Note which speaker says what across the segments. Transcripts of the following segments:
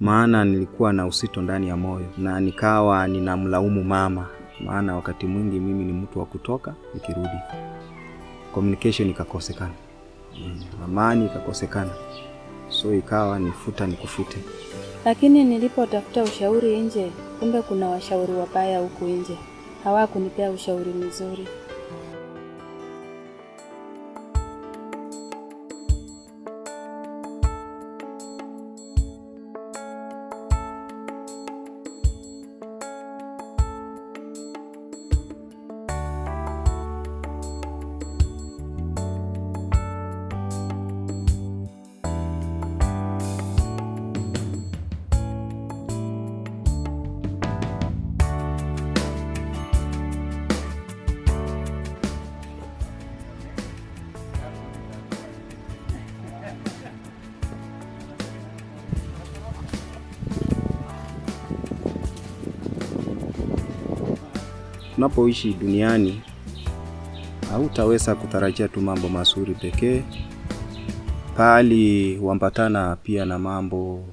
Speaker 1: maana nilikuwa na usito ndani ya moyo na nikawa ninamlaumu mama, maana wakati mwingi mimi ni mtu wa kutoka nikirudi, communication ikakosekana, Mm, amani ikakosekana, so ikawa nifuta nikufute.
Speaker 2: Lakini nilipotafuta ushauri nje, kumbe kuna washauri wabaya huku nje, hawakunipea ushauri mzuri.
Speaker 1: Tunapoishi duniani hautaweza kutarajia tu mambo mazuri pekee, pali huambatana pia na mambo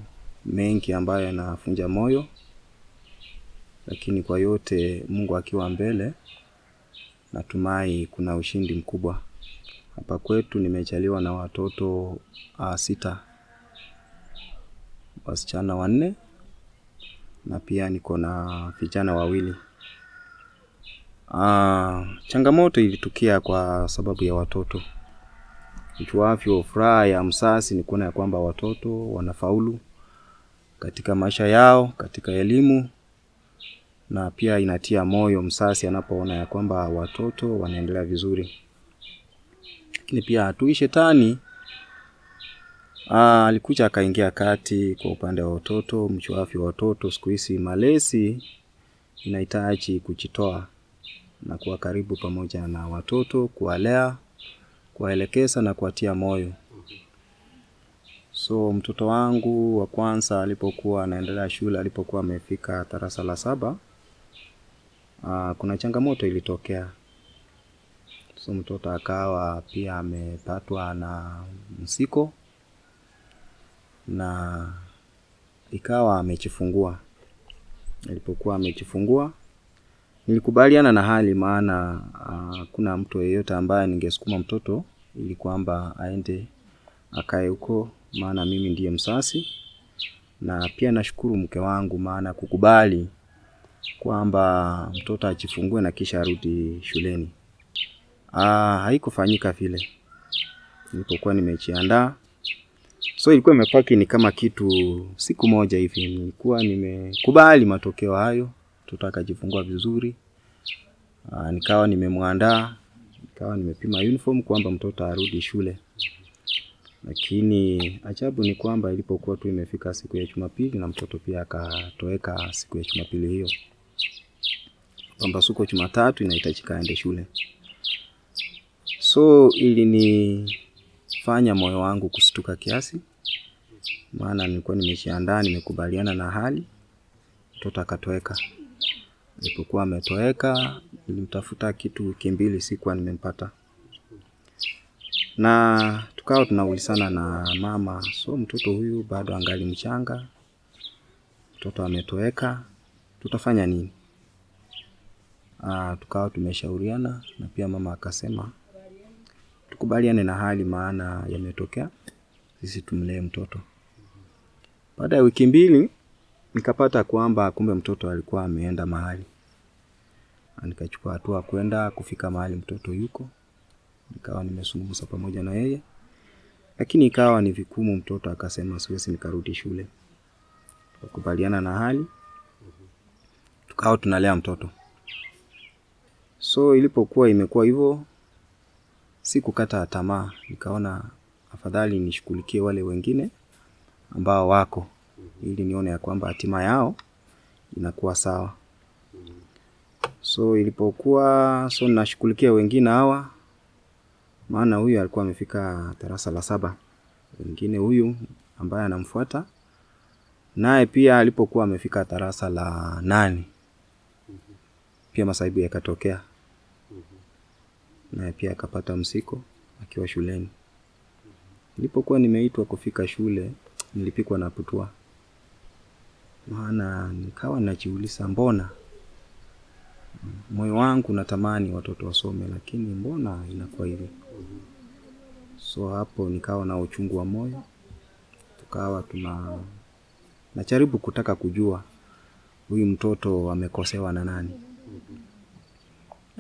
Speaker 1: mengi ambayo yanafunja moyo, lakini kwa yote Mungu akiwa mbele, natumai kuna ushindi mkubwa. Hapa kwetu nimejaliwa na watoto uh, sita, wasichana wanne na pia niko na vijana wawili. Ah, changamoto ilitukia kwa sababu ya watoto. Ijuavyo, furaha ya msasi ni kuona ya kwamba watoto wanafaulu katika maisha yao, katika elimu, na pia inatia moyo msasi anapoona ya kwamba watoto wanaendelea vizuri. Lakini pia adui shetani Aa, alikuja akaingia kati kwa upande wa watoto. Mjuavyo, watoto siku hizi malezi inahitaji kujitoa na kuwa karibu pamoja na watoto, kuwalea, kuwaelekeza na kuwatia moyo. So mtoto wangu wa kwanza alipokuwa anaendelea shule, alipokuwa amefika darasa la saba, aa, kuna changamoto ilitokea. So mtoto akawa pia amepatwa na msiko na ikawa amejifungua. Alipokuwa amejifungua nilikubaliana na hali, maana hakuna mtu yeyote ambaye ningesukuma mtoto ili kwamba aende akae huko, maana mimi ndiye msasi na pia nashukuru mke wangu, maana kukubali kwamba mtoto ajifungue na kisha arudi shuleni. Ah, haikufanyika vile nilipokuwa nimejiandaa. So ilikuwa imepaki ni kama kitu siku moja hivi, nilikuwa nimekubali matokeo hayo, mtoto akajifungua vizuri. Aa, nikawa nimemwandaa, nikawa nimepima uniform kwamba mtoto arudi shule, lakini ajabu ni kwamba ilipokuwa tu imefika siku ya Jumapili na mtoto pia akatoweka siku ya Jumapili hiyo, kwamba siku Jumatatu inahitajika aende shule. So ilinifanya moyo wangu kustuka kiasi, maana nilikuwa nimejiandaa, nimekubaliana na hali, mtoto akatoweka. Alipokuwa ametoweka, nilimtafuta kitu wiki mbili, sikuwa nimempata, na tukawa tunaulizana na mama, so mtoto huyu bado angali mchanga, mtoto ametoweka, tutafanya nini? Aa, tukawa tumeshauriana na pia mama akasema tukubaliane na hali, maana yametokea, sisi tumlee mtoto. Baada ya wiki mbili nikapata kwamba kumbe mtoto alikuwa ameenda mahali, nikachukua hatua kwenda kufika mahali mtoto yuko, nikawa nimezungumza pamoja na yeye, lakini ikawa ni vikumu. Mtoto akasema siwezi nikarudi shule. Tukakubaliana na hali, tukawa tunalea mtoto. So ilipokuwa imekuwa hivyo, sikukata tamaa, nikaona afadhali nishughulikie wale wengine ambao wako ili nione ya kwamba hatima yao inakuwa sawa. So ilipokuwa so nashughulikia wengine hawa, maana huyu alikuwa amefika darasa la saba, wengine huyu ambaye anamfuata naye pia alipokuwa amefika darasa la nane, pia masaibu yakatokea, naye pia akapata msiko akiwa shuleni. Nilipokuwa nimeitwa kufika shule, nilipikwa na putua maana nikawa najiuliza mbona moyo wangu natamani watoto wasome, lakini mbona inakuwa hivyo So hapo nikawa na uchungu wa moyo, tukawa tuna najaribu kutaka kujua huyu mtoto amekosewa na nani.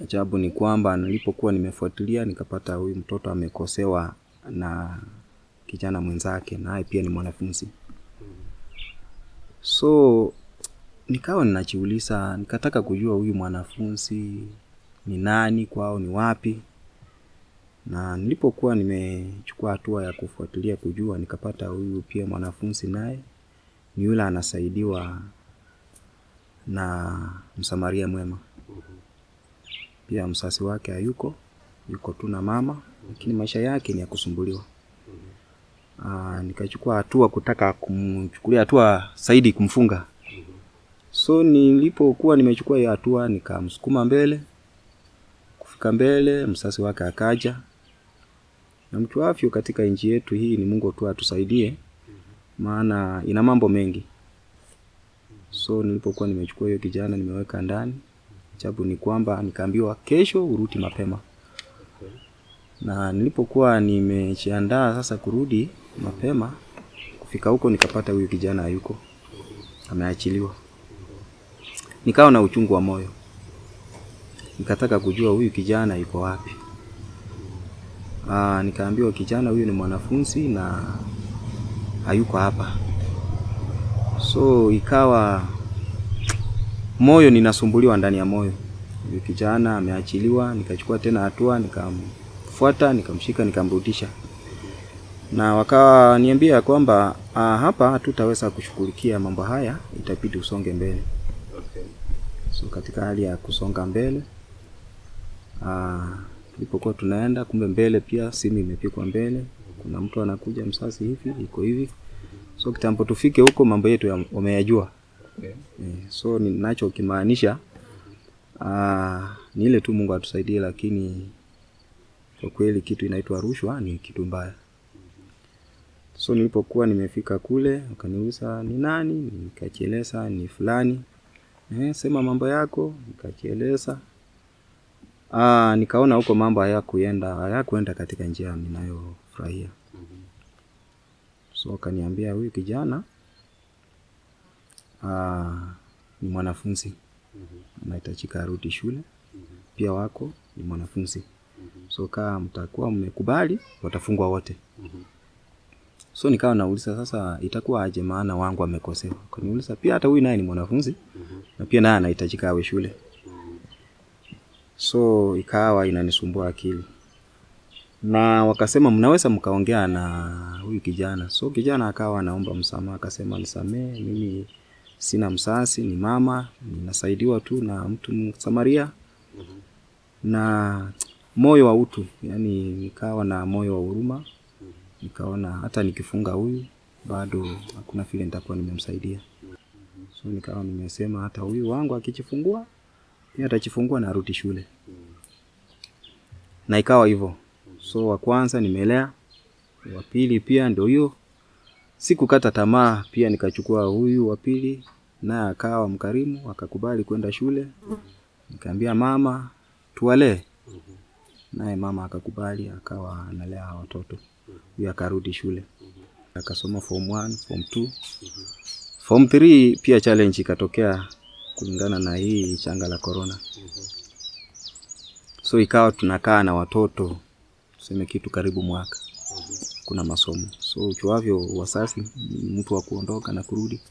Speaker 1: Ajabu ni kwamba nilipokuwa nimefuatilia nikapata huyu mtoto amekosewa na kijana mwenzake, naye pia ni mwanafunzi. So nikawa ninajiuliza, nikataka kujua huyu mwanafunzi ni nani, kwao ni wapi. Na nilipokuwa nimechukua hatua ya kufuatilia kujua, nikapata huyu pia mwanafunzi naye ni yule anasaidiwa na msamaria mwema. Pia msasi wake hayuko, yuko tu na mama, lakini maisha yake ni ya kusumbuliwa. Aa, nikachukua hatua kutaka kumchukulia hatua Saidi kumfunga. So nilipokuwa nimechukua hiyo hatua, nikamsukuma mbele. Kufika mbele, msasi wake akaja. Na mtu afyo katika nchi yetu hii ni Mungu tu atusaidie, maana ina mambo mengi. So nilipokuwa nimechukua hiyo kijana nimeweka ndani, chabu ni kwamba nikaambiwa kesho urudi mapema. Na nilipokuwa nimejiandaa sasa kurudi mapema, kufika huko nikapata huyu kijana hayuko, ameachiliwa. Nikawa na uchungu wa moyo, nikataka kujua huyu kijana yuko wapi. Aa, nikaambiwa kijana huyu ni mwanafunzi na hayuko hapa. So ikawa moyo ninasumbuliwa ndani ya moyo. Huyu kijana ameachiliwa, nikachukua tena hatua, nikamfuata, nikamshika, nikamrudisha. Na wakawa niambia kwamba ah, hapa hatutaweza kushughulikia mambo haya, itabidi usonge mbele. Okay. So katika hali ya kusonga mbele ah, tulipokuwa tunaenda, kumbe mbele pia simu imepikwa mbele, kuna mtu anakuja msasi hivi, iko hivi. So kitambo tufike huko, mambo yetu wameyajua. Okay. so ninachokimaanisha ah, ni ile tu Mungu atusaidie, lakini kwa kweli kitu inaitwa rushwa ni kitu mbaya. So nilipokuwa nimefika kule, wakaniuliza ni nani, nikajieleza ni fulani. Eh, sema mambo yako, nikajieleza. Ah, nikaona huko mambo hayakuenda hayakuenda katika njia ninayofurahia. So akaniambia huyu kijana ah, ni mwanafunzi anahitajika arudi shule, pia wako ni mwanafunzi. So kama mtakuwa mmekubali, watafungwa wote. So nikawa nauliza sasa, itakuwa aje? Maana wangu amekosewa. Kaniuliza pia hata huyu naye ni mwanafunzi mm -hmm. na pia naye anahitajika awe shule. So ikawa inanisumbua akili, na wakasema mnaweza mkaongea na huyu kijana. So kijana akawa anaomba msamaha, akasema nisamee, mimi sina msasi, ni mama, ninasaidiwa tu na mtu Msamaria na moyo wa utu, yani nikawa na moyo wa huruma, nikaona hata nikifunga huyu bado hakuna vile nitakuwa nimemsaidia. So nikawa nimesema hata huyu wangu akijifungua pia atajifungua na arudi shule, na ikawa hivyo. So wa kwanza nimelea, wa pili pia ndio hiyo. Sikukata tamaa, pia nikachukua huyu wa pili, naye akawa mkarimu, akakubali kwenda shule. Nikaambia mama tuwalee, naye mama akakubali, akawa analea watoto. Huyu akarudi shule, akasoma form 1, form 2, form 3 pia challenge ikatokea kulingana na hii changa la corona. So ikawa tunakaa na watoto tuseme kitu karibu mwaka, kuna masomo. So uchuavyo wasasi mtu wa kuondoka na kurudi,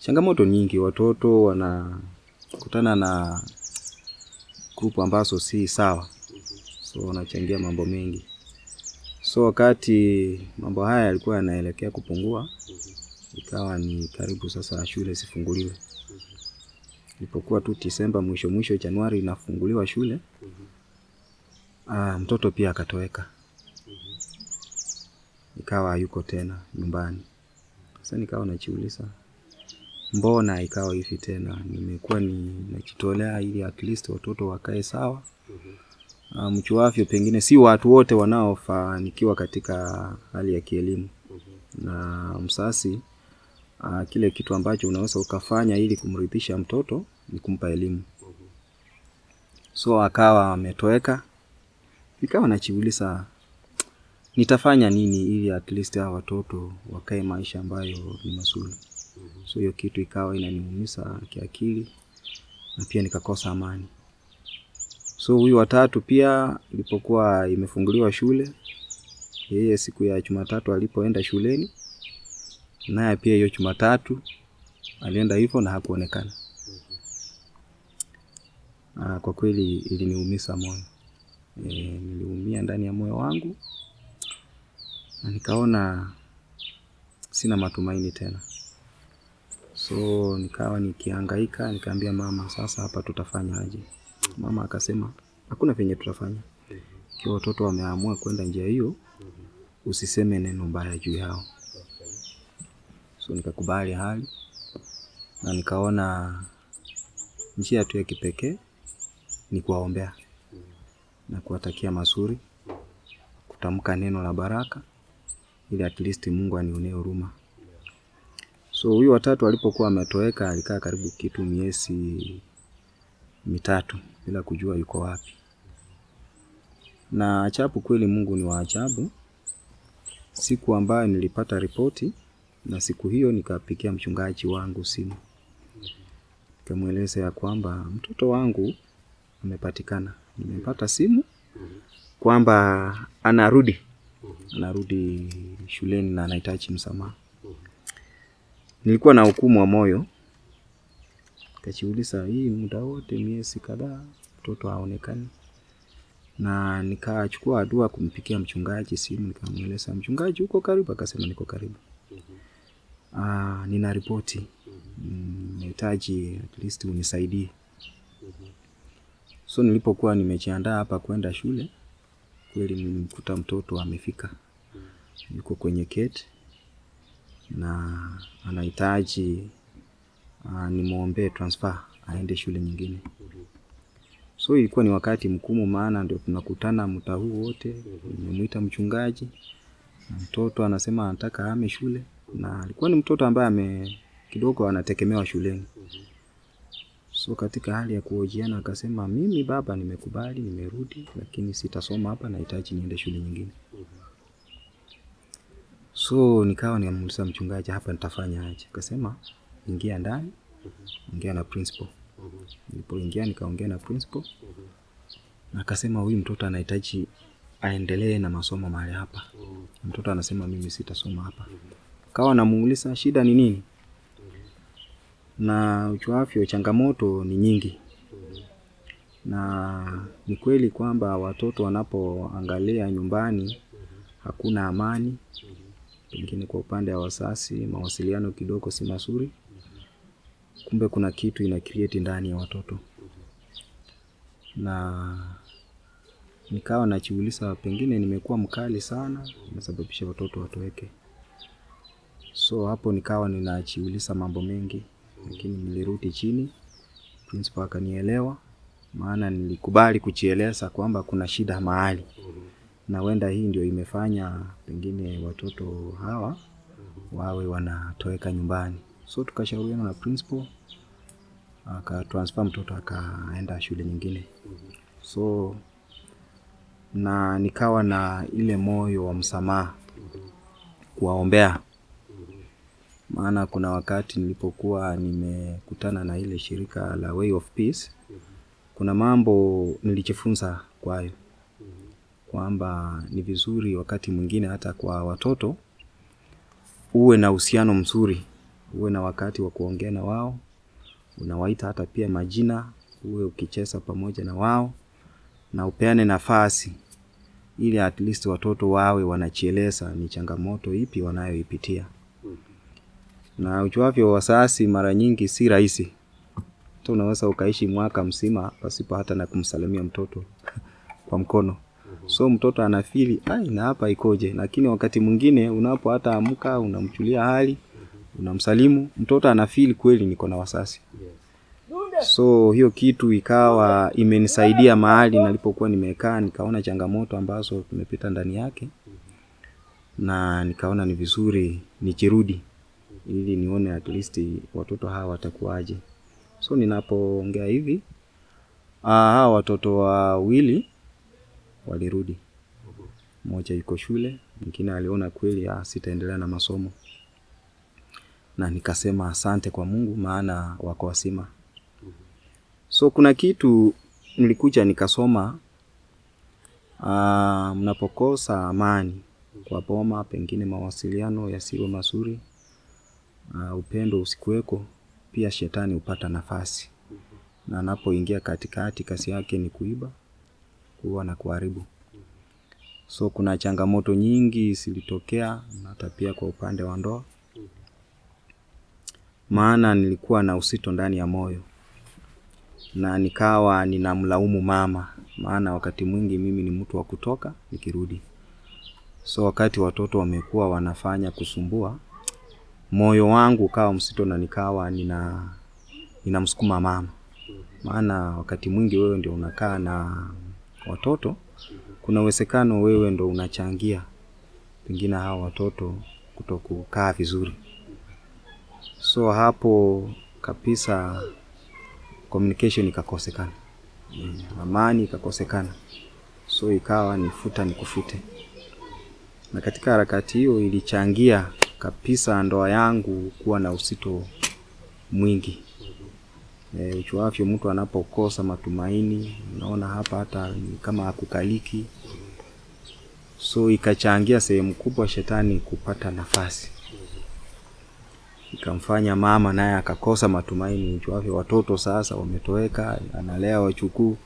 Speaker 1: changamoto nyingi, watoto wanakutana na grupu ambazo si sawa, so wanachangia mambo mengi. So wakati mambo haya yalikuwa yanaelekea kupungua, ikawa ni karibu sasa shule zifunguliwe. Ilipokuwa tu Disemba mwisho mwisho Januari inafunguliwa shule, aa, mtoto pia akatoweka, ikawa yuko tena nyumbani. Sasa nikawa najiuliza mbona ikawa hivi tena? Nimekuwa ni najitolea ili at least watoto wakae sawa. Uh, mchuavyo pengine si watu wote wanaofanikiwa katika hali ya kielimu, na msasi uh, kile kitu ambacho unaweza ukafanya ili kumridhisha mtoto ni kumpa elimu. So akawa ametoweka, nikawa najiuliza nitafanya nini ili at least hawa watoto wakae maisha ambayo ni mazuri. So hiyo kitu ikawa inaniumisa kiakili na pia nikakosa amani. So huyu watatu pia ilipokuwa imefunguliwa shule, yeye siku ya Jumatatu alipoenda shuleni, naye pia hiyo Jumatatu alienda hivyo na hakuonekana. Ah, kwa kweli iliniumiza moyo. E, niliumia ndani ya moyo wangu na nikaona sina matumaini tena. So nikawa nikihangaika, nikaambia mama, sasa hapa tutafanya aje? Mama akasema hakuna venye tutafanya, ikiwa watoto wameamua kwenda njia hiyo, usiseme neno mbaya juu yao. So nikakubali hali na nikaona njia tu ya kipekee ni kuwaombea na kuwatakia mazuri, kutamka neno la baraka ili at least Mungu anionee huruma. So huyu watatu alipokuwa ametoweka, alikaa karibu kitu miezi mitatu bila kujua yuko wapi. Na ajabu kweli, Mungu ni wa ajabu. Siku ambayo nilipata ripoti, na siku hiyo nikapikia mchungaji wangu simu, nikamweleza ya kwamba mtoto wangu amepatikana. Nimepata simu kwamba anarudi anarudi shuleni na anahitaji msamaha. Nilikuwa na hukumu wa moyo, nikajiuliza hii muda wote miezi kadhaa mtoto haonekani, na nikachukua hatua kumpikia mchungaji simu, nikamweleza mchungaji, uko karibu? Akasema niko karibu. Ah, nina ripoti. Nahitaji at least unisaidie. So nilipokuwa nimejiandaa hapa kwenda shule, kweli nilimkuta mtoto amefika, yuko kwenye keti na anahitaji uh, nimwombee transfer aende shule nyingine. So ilikuwa ni wakati mkumu, maana ndio tunakutana mtaa huu wote. Nimemwita mchungaji mtoto anasema anataka ahame shule, na alikuwa ni mtoto ambaye ame kidogo anategemewa shuleni. So katika hali ya kuhojiana akasema, mimi baba, nimekubali, nimerudi, lakini sitasoma hapa, nahitaji niende shule nyingine. So nikawa niamuuliza mchungaji, hapa nitafanya aje? Akasema ingia ndani, ongea na principal. Nilipoingia nikaongea na principal na akasema huyu mtoto anahitaji aendelee na masomo mahali hapa. Mtoto anasema mimi sitasoma hapa. Kawa namuuliza shida ni nini, na uchuafyo, changamoto ni nyingi, na ni kweli kwamba watoto wanapoangalia nyumbani hakuna amani, pengine kwa upande wa wasasi mawasiliano kidogo si mazuri, kumbe kuna kitu ina create ndani ya watoto, na nikawa najiuliza pengine nimekuwa mkali sana, nimesababisha watoto watoweke. So hapo nikawa ninachiuliza mambo mengi, lakini nilirudi chini, principal akanielewa, maana nilikubali kujieleza kwamba kuna shida mahali na wenda hii ndio imefanya pengine watoto hawa wawe wanatoweka nyumbani. So tukashauriana na principal, akatransfer mtoto akaenda shule nyingine. So na nikawa na ile moyo wa msamaha kuwaombea, maana kuna wakati nilipokuwa nimekutana na ile shirika la Way of Peace, kuna mambo nilijifunza kwayo kwamba ni vizuri wakati mwingine hata kwa watoto uwe na uhusiano mzuri, uwe na wakati wa kuongea na wao, unawaita hata pia majina, uwe ukicheza pamoja na wao na upeane nafasi ili at least watoto wawe wanachieleza ni changamoto ipi wanayoipitia. Na ujuavyo, wazazi mara nyingi si rahisi, hata unaweza ukaishi mwaka mzima pasipo hata na kumsalimia mtoto kwa mkono so mtoto anafili ai, na hapa ikoje? Lakini wakati mwingine unapo hata amka unamchulia hali unamsalimu mtoto anafili kweli niko na wasasi. So hiyo kitu ikawa imenisaidia mahali nalipokuwa nimekaa, nikaona changamoto ambazo tumepita ndani yake, na nikaona ni vizuri nikirudi ili nione at least watoto hawa watakuwaje. So ninapoongea hivi ah, hawa watoto wawili walirudi, mmoja yuko shule, mwingine aliona kweli ah, sitaendelea na masomo, na nikasema asante kwa Mungu, maana wako wasima. So kuna kitu nilikuja nikasoma, uh, mnapokosa amani kwa boma, pengine mawasiliano yasiwe mazuri, uh, upendo usikuweko, pia shetani hupata nafasi, na anapoingia katikati, kazi yake ni kuiba, kuua na kuharibu. So kuna changamoto nyingi zilitokea, na hata pia kwa upande wa ndoa, maana nilikuwa na usito ndani ya moyo na nikawa ninamlaumu mama, maana wakati mwingi mimi ni mtu wa kutoka nikirudi. So wakati watoto wamekuwa wanafanya kusumbua, moyo wangu ukawa msito na nikawa nina ninamsukuma mama, maana wakati mwingi wewe ndio unakaa na watoto, kuna uwezekano wewe ndo unachangia pengine hawa watoto kutokukaa vizuri. So hapo kabisa communication ikakosekana, Mm, amani ikakosekana, so ikawa nifuta nikufute, na katika harakati hiyo ilichangia kabisa ndoa yangu kuwa na usito mwingi. E, uchuavyo mtu anapokosa matumaini, unaona hapa hata kama akukaliki so ikachangia sehemu kubwa shetani kupata nafasi ikamfanya mama naye akakosa matumaini. wake. watoto sasa wametoweka, analea wachukuu,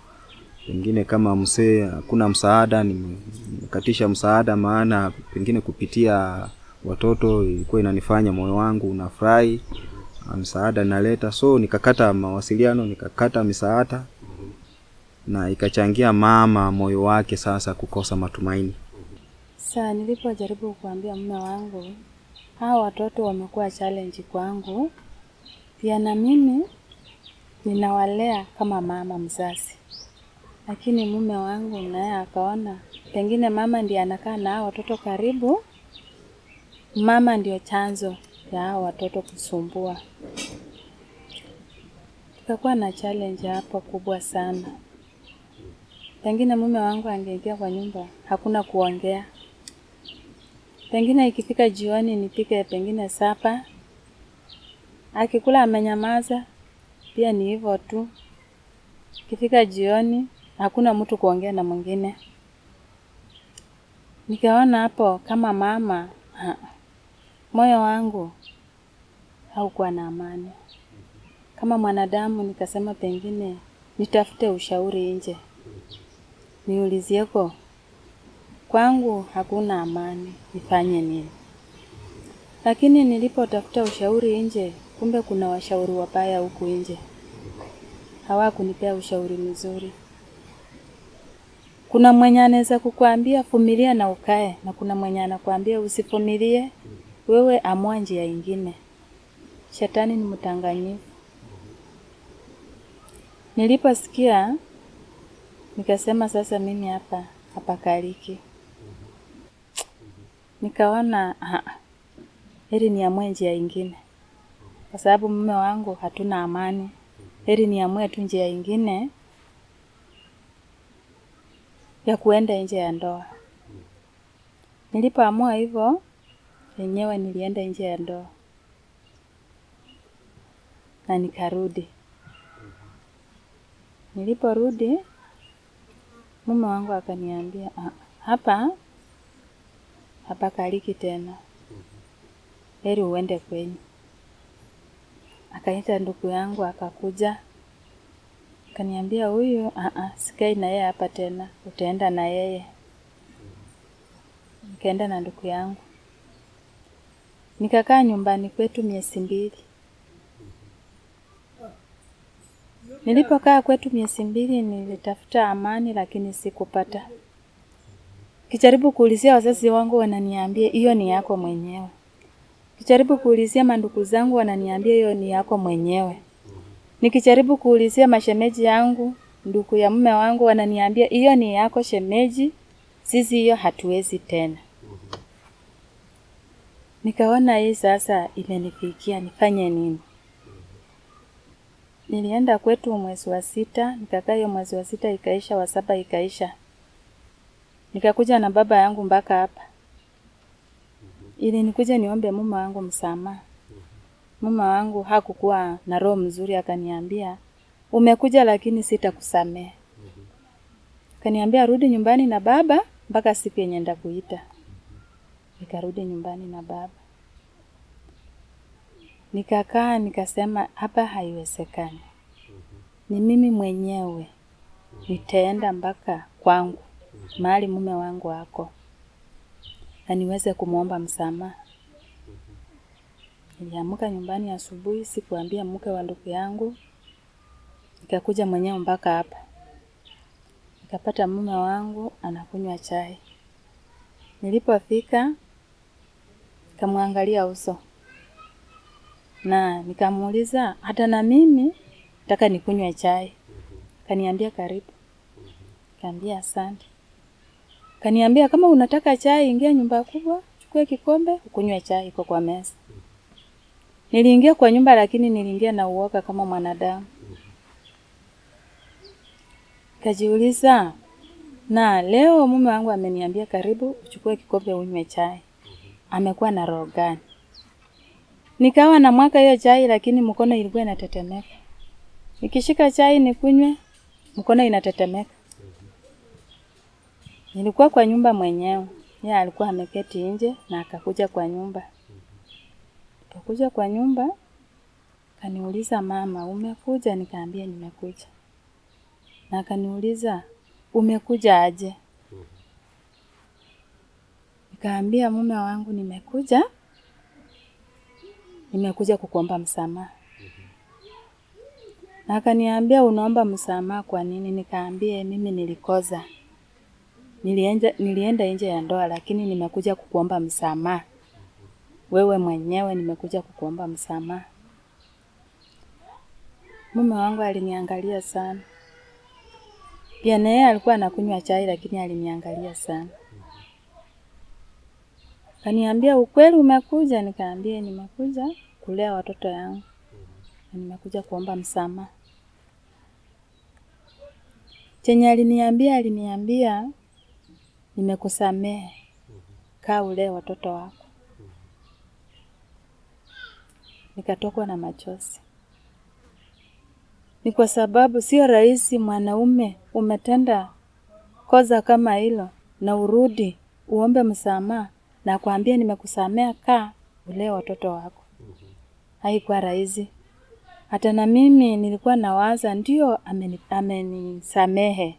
Speaker 1: pengine kama msee hakuna msaada, nime- nimekatisha msaada, maana pengine kupitia watoto ilikuwa inanifanya moyo wangu unafurahi, ah, msaada naleta, so nikakata mawasiliano, nikakata misaada na ikachangia mama moyo wake sasa kukosa matumaini.
Speaker 2: Saa nilipojaribu kuambia mume wangu hawa watoto wamekuwa challenge kwangu, pia na mimi ninawalea kama mama mzazi, lakini mume wangu naye akaona pengine mama ndiye anakaa na hao watoto karibu, mama ndio chanzo ya hao watoto kusumbua. Tukakuwa na challenge hapo kubwa sana. Pengine mume wangu angeingia kwa nyumba, hakuna kuongea. Pengine ikifika jioni nipike pengine sapa, akikula amenyamaza, pia ni hivyo tu. Ikifika jioni hakuna mtu kuongea na mwingine. Nikaona hapo kama mama ha, moyo wangu haukuwa na amani. Kama mwanadamu nikasema pengine nitafute ushauri nje, niulizieko kwangu hakuna amani, nifanye nini? Lakini nilipotafuta ushauri nje, kumbe kuna washauri wabaya huku nje, hawakunipea ushauri mzuri. Kuna mwenye anaweza kukuambia vumilia na ukae, na kuna mwenye anakuambia usivumilie, wewe amua njia ingine. Shetani ni mdanganyifu. Niliposikia nikasema sasa mimi hapa hapakaliki. Nikaona heri niamue njia ingine, kwa sababu mume wangu hatuna amani. Heri niamue tu njia ingine ya kuenda nje ya ndoa. Nilipoamua hivyo, yenyewe nilienda nje ya ndoa na nikarudi. Niliporudi mume wangu akaniambia "Ah, hapa hapakaliki tena, heri uende kwenyu. Akaita ndugu yangu akakuja, akaniambia huyu, "Ah, ah, sikai na yeye hapa tena, utaenda na yeye. Nikaenda na ndugu yangu, nikakaa nyumbani kwetu miezi mbili. Nilipokaa kwetu miezi mbili, nilitafuta amani, lakini sikupata. Kijaribu kuulizia wazazi wangu, wananiambia hiyo ni yako mwenyewe. Kijaribu kuulizia mandugu zangu, wananiambia hiyo ni yako mwenyewe. Nikijaribu kuulizia mashemeji yangu, ndugu ya mume wangu, wananiambia hiyo ni yako shemeji, sisi hiyo hatuwezi tena. Nikaona hii sasa imenifikia, nifanye nini? Nilienda kwetu mwezi wa sita, nikakaa hiyo mwezi wa sita ikaisha, wa saba ikaisha. Nikakuja na baba yangu mpaka hapa ili nikuja niombe mume wangu msamaha. Mume wangu hakukuwa na roho mzuri, akaniambia umekuja, lakini sitakusamehe. Akaniambia rudi nyumbani na baba mpaka siku yenye ndakuita. Nikarudi nyumbani na baba, nikakaa nikasema, hapa haiwezekani, ni mimi mwenyewe nitaenda mpaka kwangu mahali mume wangu ako na niweze kumwomba msamaha. Niliamka nyumbani asubuhi, sikuambia mke wa ndugu yangu, nikakuja mwenyewe mpaka hapa, nikapata mume wangu anakunywa chai. Nilipofika nikamwangalia uso na nikamuuliza, hata na mimi nataka nikunywe chai. Kaniambia karibu, kaambia asante. Kaniambia kama unataka chai, ingia nyumba kubwa, chukue kikombe ukunywe chai, iko kwa meza. Niliingia kwa nyumba, lakini niliingia na uoga kama mwanadamu. Kajiuliza, na leo mume wangu ameniambia karibu uchukue kikombe unywe chai, amekuwa na roho gani? Nikawa na mwaka hiyo chai, lakini mkono ilikuwa inatetemeka. Nikishika chai nikunywe, mkono inatetemeka. Nilikuwa kwa nyumba mwenyewe, yeye alikuwa ameketi nje na akakuja kwa nyumba. Akakuja kwa nyumba, kaniuliza mama, umekuja? Nikaambia nimekuja. Na akaniuliza umekuja aje? Nikaambia mume wangu, nimekuja nimekuja kukuomba msamaha. Na akaniambia unaomba msamaha kwa nini? Nikaambia mimi nilikoza, nilienda, nilienda nje ya ndoa, lakini nimekuja kukuomba msamaha. Wewe mwenyewe nimekuja kukuomba msamaha. Mume wangu aliniangalia sana, pia na yeye alikuwa anakunywa chai, lakini aliniangalia sana. Kaniambia ukweli umekuja? Nikaambia nimekuja kulea watoto yangu nimekuja kuomba msamaha. Chenye aliniambia, aliniambia nimekusamehe, kaa ulee watoto wako. Nikatokwa na machozi. Ni kwa sababu sio rahisi mwanaume umetenda kosa kama hilo na urudi uombe msamaha na kuambia nimekusamea, kaa ulee watoto wako. Haikuwa rahisi. Hata na mimi nilikuwa nawaza ndio amenisamehe ameni-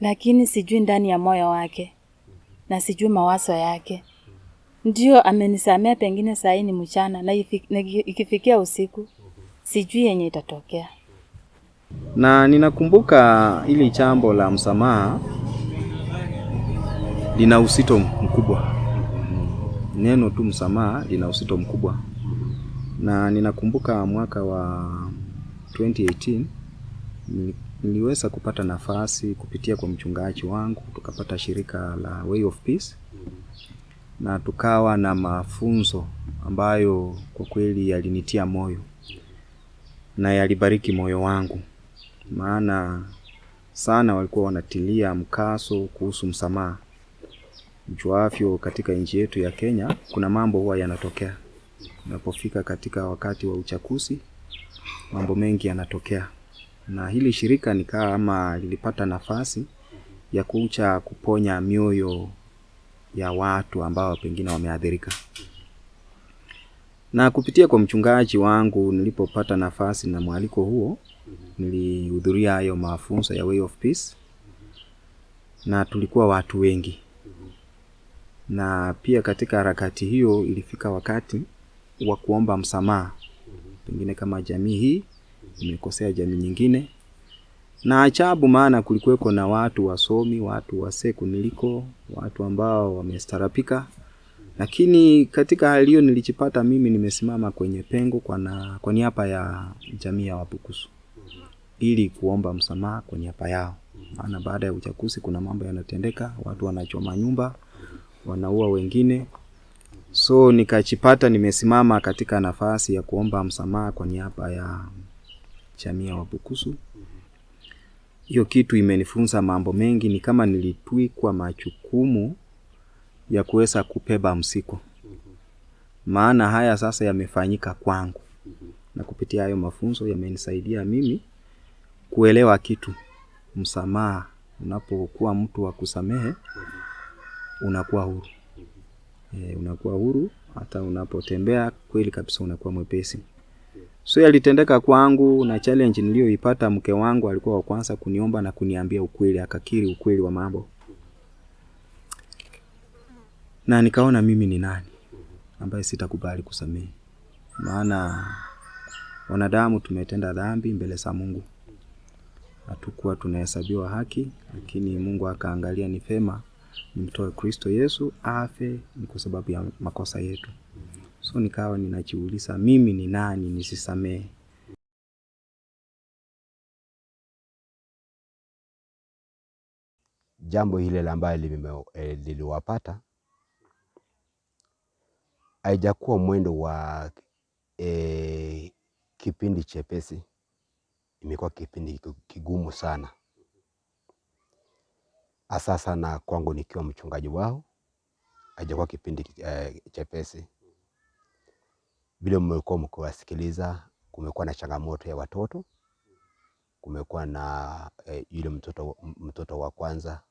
Speaker 2: lakini sijui ndani ya moyo wake na sijui mawazo yake. Ndio amenisamea, pengine saa hii ni mchana na ikifikia usiku sijui yenye itatokea.
Speaker 1: Na ninakumbuka hili jambo la msamaha lina usito mkubwa. Neno tu msamaha lina usito mkubwa, na ninakumbuka mwaka wa 2018 nili- niliweza kupata nafasi kupitia kwa mchungaji wangu, tukapata shirika la Way of Peace na tukawa na mafunzo ambayo kwa kweli yalinitia moyo na yalibariki moyo wangu, maana sana walikuwa wanatilia mkaso kuhusu msamaha. Mjuavyo, katika nchi yetu ya Kenya kuna mambo huwa yanatokea. Unapofika katika wakati wa uchaguzi, mambo mengi yanatokea, na hili shirika nikaa ama lilipata nafasi ya kucha kuponya mioyo ya watu ambao pengine wameathirika. Na kupitia kwa mchungaji wangu, nilipopata nafasi na mwaliko huo, nilihudhuria hayo mafunzo ya Way of Peace, na tulikuwa watu wengi, na pia katika harakati hiyo ilifika wakati wa kuomba msamaha, pengine kama jamii hii imekosea jamii nyingine. Na ajabu, maana kulikuweko na watu wasomi, watu waseku niliko watu ambao wamestarapika, lakini katika hali hiyo nilijipata mimi nimesimama kwenye pengo kwa, na, kwa niaba ya jamii ya Wabukusu ili kuomba msamaha kwa niaba yao, maana baada ya uchaguzi kuna mambo yanatendeka, watu wanachoma nyumba, wanaua wengine, So nikajipata nimesimama katika nafasi ya kuomba msamaha kwa niaba ya jamii ya Wabukusu. Hiyo kitu imenifunza mambo mengi, ni kama nilitwikwa majukumu ya kuweza kubeba msiko maana haya sasa yamefanyika kwangu, na kupitia hayo mafunzo yamenisaidia mimi kuelewa kitu. Msamaha, unapokuwa mtu wa kusamehe, unakuwa huru e, unakuwa huru. Hata unapotembea kweli kabisa unakuwa mwepesi. So yalitendeka kwangu, na challenge niliyoipata, mke wangu alikuwa wa kwanza kuniomba na kuniambia ukweli, akakiri ukweli wa mambo, na nikaona mimi ni nani ambaye sitakubali kusamehe, maana wanadamu tumetenda dhambi mbele za Mungu, hatukuwa tunahesabiwa haki, lakini Mungu akaangalia ni fema nimtoe Kristo Yesu afe, ni kwa sababu ya makosa yetu. So nikawa ninajiuliza mimi ni nani nisisamehe?
Speaker 3: jambo hile liliwapata eh, liliwapata haijakuwa mwendo wa eh, kipindi chepesi, imekuwa kipindi kigumu sana, hasa sana kwangu nikiwa mchungaji wao, haijakuwa kipindi eh, chepesi. Vile mmekuwa mkiwasikiliza, kumekuwa na changamoto ya watoto, kumekuwa na eh, yule mtoto, mtoto wa kwanza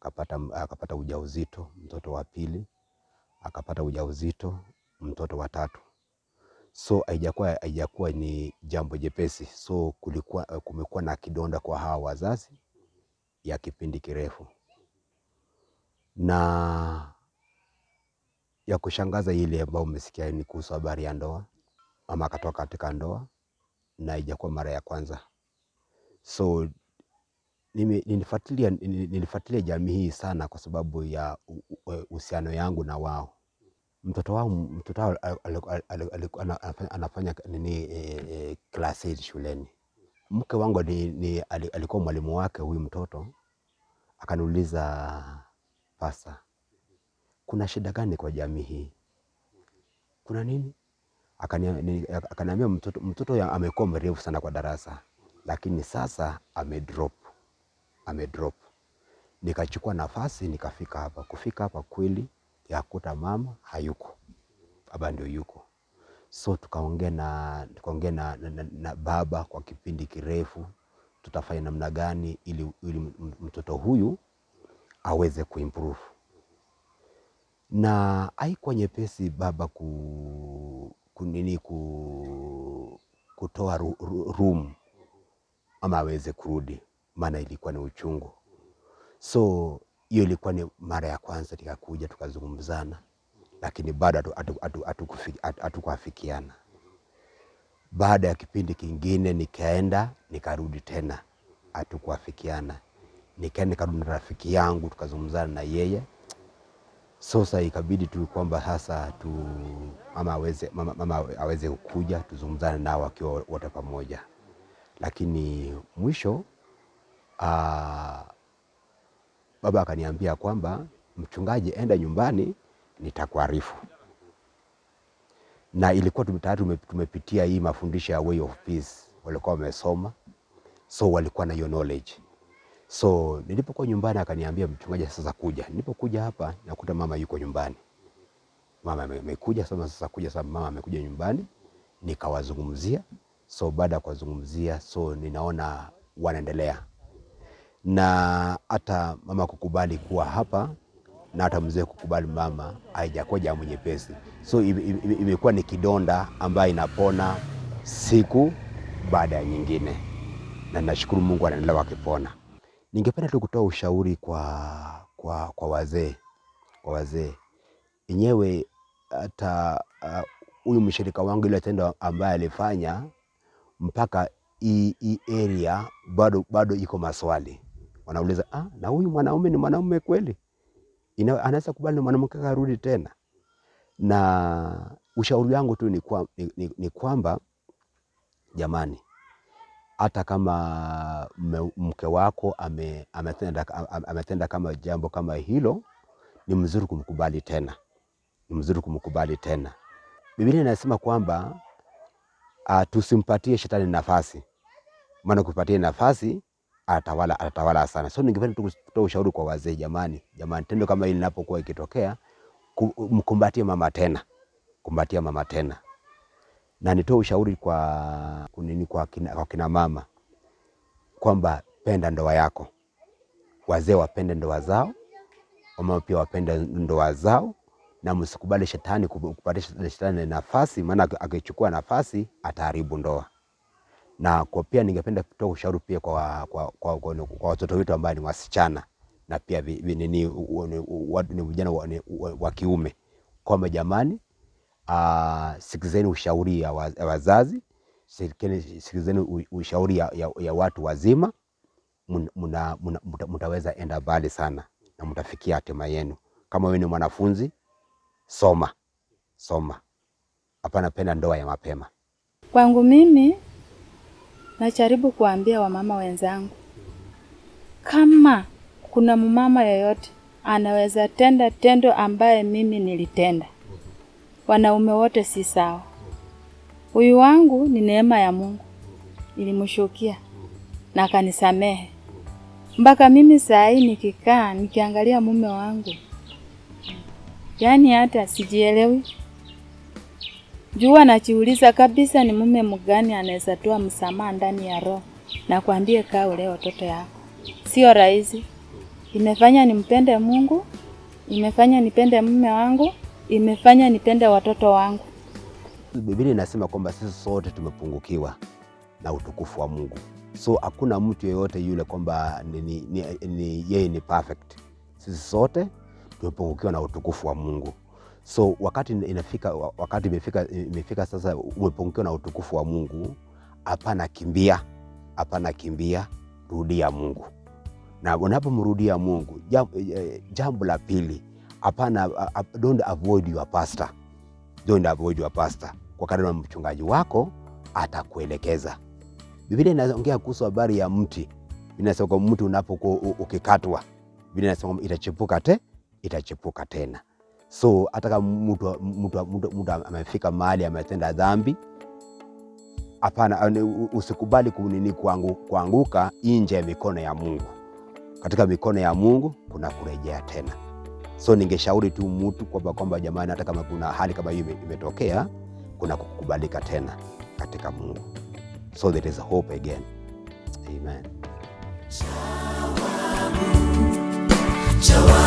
Speaker 3: akapata, akapata ujauzito, mtoto wa pili akapata ujauzito, mtoto wa tatu. So haijakuwa haijakuwa ni jambo jepesi. So kulikuwa kumekuwa na kidonda kwa hawa wazazi ya kipindi kirefu, na ya kushangaza ile ambayo umesikia ni kuhusu habari ya ndoa. ama akatoka katika ndoa na haijakuwa mara ya kwanza. So nilifuatilia nilifuatilia jamii hii sana kwa sababu ya uhusiano yangu na wao. Mtoto wao mtoto wao anafanya- nini eh, eh, class eight shuleni. Mke wangu alikuwa mwalimu wake huyu mtoto, akaniuliza pasa, kuna shida gani kwa jamii hii? Kuna nini? Akaniambia mtoto, mtoto amekuwa mrefu sana kwa darasa, lakini sasa amedrop, amedrop. Nikachukua nafasi nikafika hapa. Kufika hapa kweli yakuta mama hayuko, baba ndio yuko. So tukaongea na tukaongea na, na, na baba kwa kipindi kirefu, tutafanya namna gani ili, ili mtoto huyu aweze kuimprove, na haikuwa nyepesi baba ku, ku nini ku, kutoa ru, ru, room ama aweze kurudi, maana ilikuwa ni uchungu. So hiyo ilikuwa ni mara ya kwanza tikakuja tukazungumzana, lakini bado hatukuafikiana hatu, hatu, hatu, hatu, hatukuafikiana. Baada ya kipindi kingine nikaenda nikarudi tena, hatukuafikiana. Nikaenda nikarudi na rafiki yangu tukazungumzana na yeye. Sasa ikabidi tu kwamba sasa tu mama aweze, mama, mama aweze kuja tuzungumzane nao wakiwa wote pamoja, lakini mwisho aa, baba akaniambia kwamba mchungaji, enda nyumbani, nitakuarifu. Na ilikuwa tayari tumepitia hii mafundisho ya way of peace, walikuwa wamesoma, so walikuwa na hiyo knowledge. So nilipokuwa nyumbani akaniambia mchungaji, sasa kuja. Nilipokuja hapa nakuta mama yuko nyumbani, mama ame- amekuja sasa. Sasa kuja sasa, mama amekuja nyumbani, nikawazungumzia. So baada ya kuwazungumzia, so ninaona wanaendelea na hata mama kukubali kuwa hapa na hata mzee kukubali mama haijakuwa jambo nyepesi. So ime- ime- imekuwa ni kidonda ambayo inapona siku baada ya nyingine, na nashukuru Mungu anaendelea wakipona. Ningependa tu kutoa ushauri kwa, kwa, kwa wazee kwa wazee enyewe, hata huyu huyu mshirika wangu ile tendo ambaye alifanya mpaka hii area bado, bado iko maswali wanauliza, ah, na huyu mwanaume ni mwanaume kweli? Anaweza kubali na mwanamke karudi tena? Na ushauri wangu tu ni kwamba jamani, hata kama mke wako ame, ametenda, ame- ametenda kama jambo kama hilo, ni mzuri kumkubali tena, ni mzuri kumkubali tena. Biblia inasema kwamba uh, tusimpatie shetani nafasi, maana kupatia nafasi atatawala, atatawala sana. So ningependa tu kutoa ushauri kwa wazee, jamani, jamani, tendo kama hili linapokuwa ikitokea, ku- mkumbatie mama tena, kumbatia mama tena, na nitoe ushauri kwa kunini, kwa kina, kwa kina mama kwamba penda ndoa yako, wazee wapende ndoa zao, wamama pia wapende ndoa zao, na msikubali shetani kup- kupatia shetani nafasi, maana akichukua nafasi ataharibu ndoa. Na kwa pia ningependa kutoa ushauri pia kwa, kwa, kwa, kwa, kwa watoto wetu ambao ni wasichana na pia ni- vijana wa kiume kwamba jamani, uh, sikizeni ushauri ya wazazi, sikizeni sikizeni ushauri ya, ya, ya watu wazima muna, muna, muta, mutaweza enda mbali sana na mtafikia hatima yenu. Kama wewe ni mwanafunzi, soma soma, hapana penda ndoa ya mapema.
Speaker 2: Kwangu mimi najaribu kuambia wamama wenzangu, kama kuna mumama yoyote anaweza tenda tendo ambaye mimi nilitenda, wanaume wote si sawa. Huyu wangu ni neema ya Mungu, ilimshukia na akanisamehe. Mpaka mimi saa hii nikikaa nikiangalia mume wangu, yaani hata sijielewi jua najiuliza kabisa, ni mume mgani anaweza toa msamaha ndani ya roho na kuambie kaa ulee watoto yako. Sio rahisi. Imefanya nimpende Mungu, imefanya nipende mume wangu, imefanya nipende watoto wangu.
Speaker 3: Biblia inasema kwamba sisi sote tumepungukiwa na utukufu wa Mungu, so hakuna mtu yeyote yule kwamba ni, ni, ni, ni, yeye ni perfect. Sisi sote tumepungukiwa na utukufu wa Mungu, so wakati inafika, wakati imefika, imefika sasa umepungukiwa na utukufu wa Mungu, hapana kimbia, hapana kimbia, rudia Mungu na unapomrudia Mungu, jambo, jambo la pili, hapana, don't avoid your pastor don't avoid your pastor, kwa kadri mchungaji wako atakuelekeza. Biblia inaongea kuhusu habari ya mti, inasema mti unapokuwa ukikatwa, Biblia inasema itachipuka te itachepuka tena. So hata kama mtu amefika mahali ametenda dhambi, hapana, usikubali kunini kuangu, kuanguka nje ya mikono ya Mungu. Katika mikono ya Mungu kuna kurejea tena. So ningeshauri tu mtu kwamba kwamba jamani, hata kama kuna hali kama hiyo imetokea, kuna kukubalika tena katika Mungu, so there is a hope again. Amen.
Speaker 4: Chawa